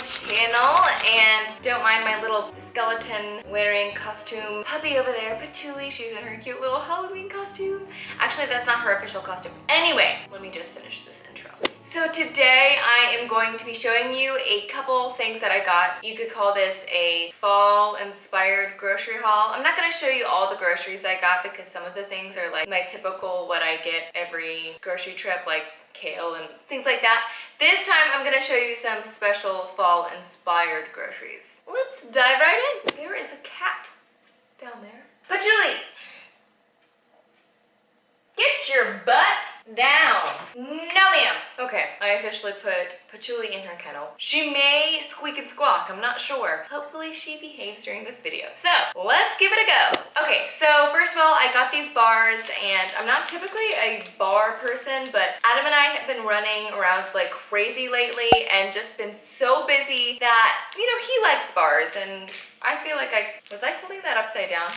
channel and don't mind my little skeleton wearing costume puppy over there, Patchouli. She's in her cute little Halloween costume. Actually, that's not her official costume. Anyway, let me just finish this intro. So today I am going to be showing you a couple things that I got. You could call this a fall inspired grocery haul. I'm not going to show you all the groceries I got because some of the things are like my typical what I get every grocery trip like kale and things like that. This time I'm going to show you some special fall inspired groceries. Let's dive right in. There is a cat down there. Patchouli, get your butt down. No ma'am. Put Patchouli in her kennel. She may squeak and squawk, I'm not sure. Hopefully she behaves during this video. So let's give it a go. Okay, so first of all, I got these bars and I'm not typically a bar person, but Adam and I have been running around like crazy lately and just been so busy that, you know, he likes bars and I feel like I, was I holding that upside down?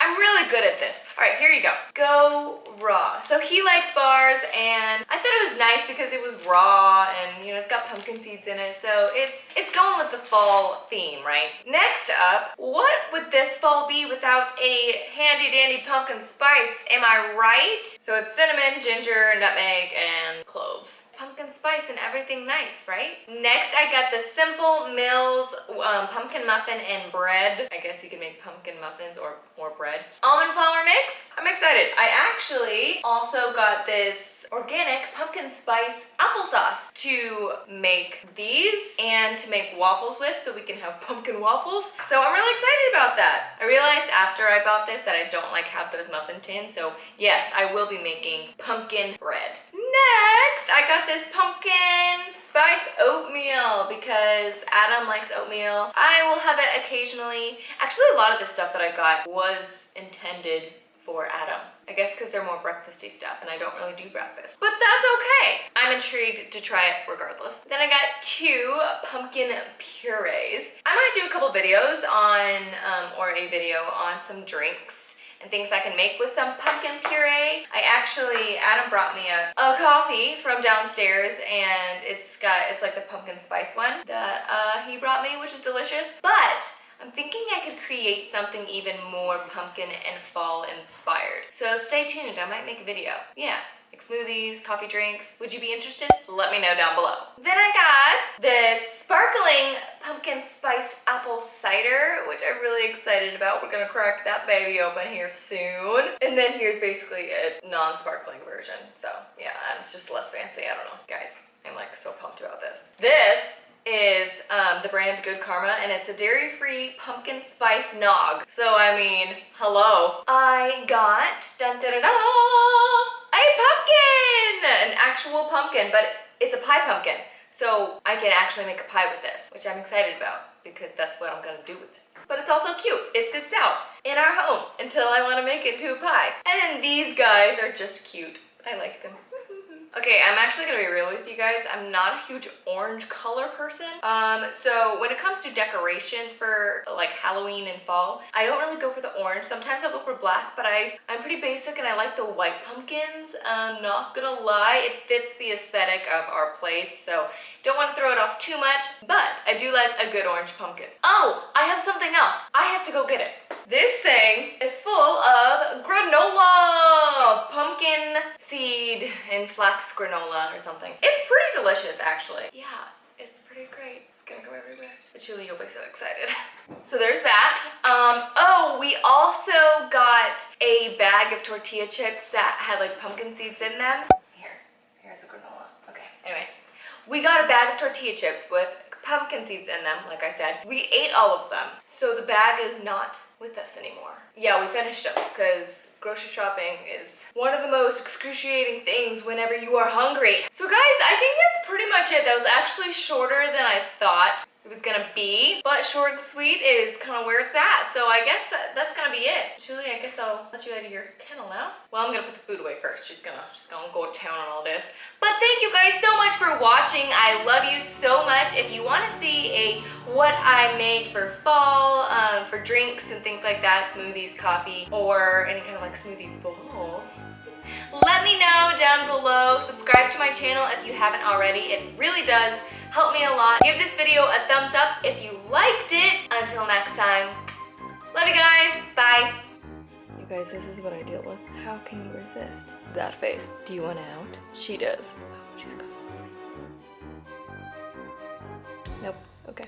I'm really good at this. All right, here you go. Go raw. So he likes bars and I thought it was nice because it was raw and you know, it's got pumpkin seeds in it. So it's, it's going with the fall theme, right? Next up, what would this fall be without a handy dandy pumpkin spice? Am I right? So it's cinnamon, ginger, nutmeg, and cloves pumpkin spice and everything nice, right? Next, I got the Simple Mills um, pumpkin muffin and bread. I guess you can make pumpkin muffins or more bread. Almond flour mix. I'm excited. I actually also got this organic pumpkin spice applesauce to make these and to make waffles with so we can have pumpkin waffles. So I'm really excited about that. I realized after I bought this that I don't like have those muffin tins. So yes, I will be making pumpkin bread. Next, I got this pumpkin spice oatmeal because Adam likes oatmeal. I will have it occasionally. Actually, a lot of the stuff that I got was intended for Adam. I guess because they're more breakfasty stuff and I don't really do breakfast. But that's okay. I'm intrigued to try it regardless. Then I got two pumpkin purees. I might do a couple videos on, um, or a video on some drinks and things I can make with some pumpkin puree. I actually, Adam brought me a, a coffee from downstairs and it's got, it's like the pumpkin spice one that uh, he brought me, which is delicious. But I'm thinking I could create something even more pumpkin and fall inspired. So stay tuned, I might make a video. Yeah, like smoothies, coffee drinks. Would you be interested? Let me know down below. Then I got this sparkling pumpkin spiced apple cider, which I'm really excited about. We're gonna crack that baby open here soon. And then here's basically a non-sparkling version. So yeah, it's just less fancy, I don't know. Guys, I'm like so pumped about this. This is um, the brand Good Karma and it's a dairy-free pumpkin spice nog. So I mean, hello. I got, dun, dun, dun, a pumpkin! An actual pumpkin, but it's a pie pumpkin. So I can actually make a pie with this, which I'm excited about because that's what I'm gonna do with it. But it's also cute. It sits out in our home until I wanna make it into a pie. And then these guys are just cute. I like them. Okay, I'm actually gonna be real with you guys. I'm not a huge orange color person. Um, so when it comes to decorations for like Halloween and fall, I don't really go for the orange. Sometimes I'll go for black, but I, I'm pretty basic and I like the white pumpkins. I'm not gonna lie, it fits the aesthetic of our place, so don't wanna throw it off too much, but I do like a good orange pumpkin. Oh, I have something else. I have to go get it. This thing is full of granola, and flax granola or something. It's pretty delicious actually. Yeah, it's pretty great. It's gonna go everywhere. But Julie, you'll be so excited. So there's that. Um, oh, we also got a bag of tortilla chips that had like pumpkin seeds in them. Here, here's the granola. Okay, anyway. We got a bag of tortilla chips with pumpkin seeds in them, like I said. We ate all of them, so the bag is not with us anymore. Yeah, we finished them because grocery shopping is one of the most excruciating things whenever you are hungry. So guys, I think that's pretty much it. That was actually shorter than I thought it was gonna be, but short and sweet is kind of where it's at. So I guess that, that's gonna be it. Julie, I guess I'll let you out of your kennel now. Well, I'm gonna put the food away first. She's gonna, she's gonna go to town on all this. But thank you guys so much for watching. I love you so much. If you wanna see a what I made for fall, um, for drinks and things like that, smoothies, coffee, or any kind of like smoothie bowl, Let me know down below. Subscribe to my channel if you haven't already. It really does help me a lot. Give this video a thumbs up if you liked it. Until next time, love you guys. Bye. You guys, this is what I deal with. How can you resist that face? Do you want out? She does. Oh. Nope. Okay.